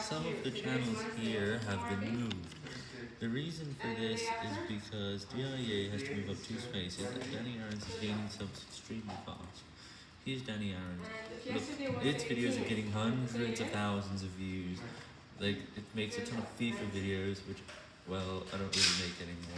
Some of the channels here have been moved. The reason for this is because DIA has to move up two spaces and Danny Aarons is gaining subs extremely fast. Here's Danny Aarons. Look, its videos are getting hundreds of thousands of views. Like, it makes a ton of FIFA videos, which, well, I don't really make anymore.